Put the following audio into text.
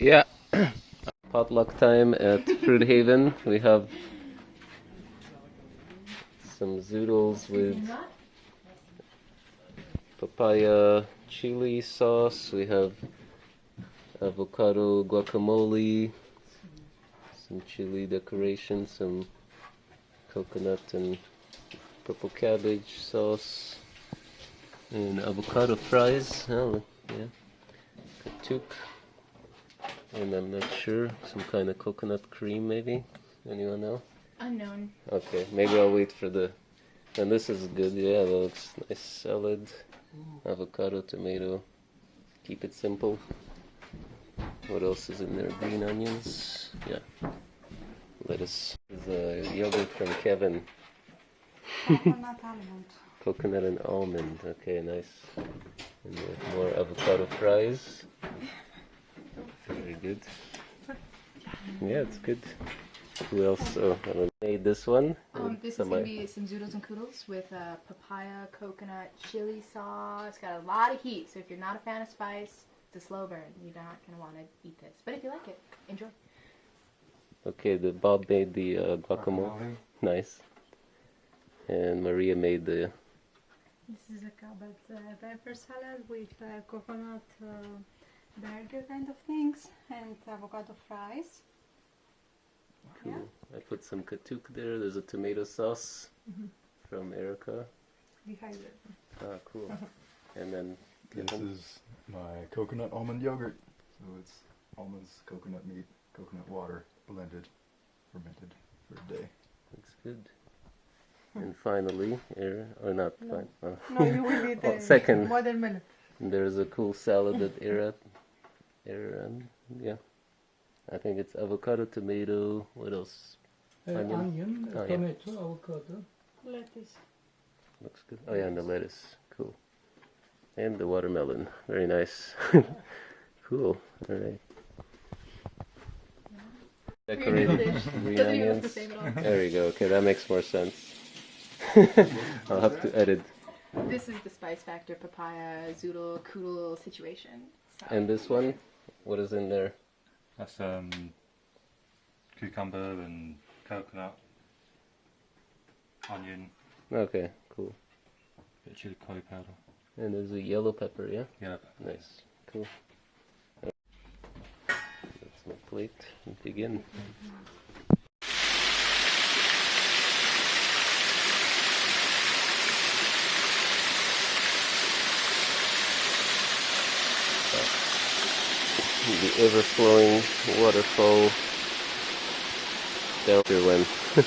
Yeah. Potluck time at Fruit Haven. We have some zoodles with papaya chili sauce. We have avocado guacamole, some chili decoration, some coconut and purple cabbage sauce, and avocado fries. Oh, yeah. Katuk. And I'm not sure, some kind of coconut cream maybe? Anyone know? Unknown. Okay, maybe I'll wait for the. And this is good, yeah, that looks nice salad, avocado, tomato. Keep it simple. What else is in there? Green onions, yeah. Lettuce. This is a yogurt from Kevin. Coconut almond. Coconut and almond. Okay, nice. And uh, more avocado fries. Very good. Yeah, it's good. Who else? Oh, I made this one. Um, this is Some gonna be some zoodles and koodles with uh, papaya, coconut, chili sauce. It's got a lot of heat, so if you're not a fan of spice, it's a slow burn. You're not gonna want to eat this. But if you like it, enjoy. Okay, the Bob made the uh, guacamole. Nice. And Maria made the This is a carrot uh, pepper salad with uh, coconut uh, burger kind of things and avocado fries. Yeah. Cool. I put some katuk there. There's a tomato sauce Mm-hmm. from Erica. Dehydrated. Ah, cool. And then This is my coconut almond yogurt. So it's almonds, coconut meat, coconut water, blended, fermented for a day. looks good. And finally, er, or not, fine. uh, No, you will eat Oh, the second. watermelon. there's a cool salad that Era, Aaron, yeah. I think it's avocado, tomato. What else? Uh, Onion. onion, Oh, yeah. tomato, avocado. Lettuce. Looks good. Oh yeah, and the lettuce. Cool. And the watermelon. Very nice. cool. All right. Decorated green Doesn't even look onions. the same at all. There we go. Okay, that makes more sense. I'll have to edit. This is the spice factor papaya zoodle koodle situation. And this one, what is in there? That's um, cucumber and coconut, onion, Okay, cool. bit of chili curry powder. And there's a yellow pepper, yeah? Yeah. Nice. Cool. That's my plate. Begin. The ever-flowing waterfall. There when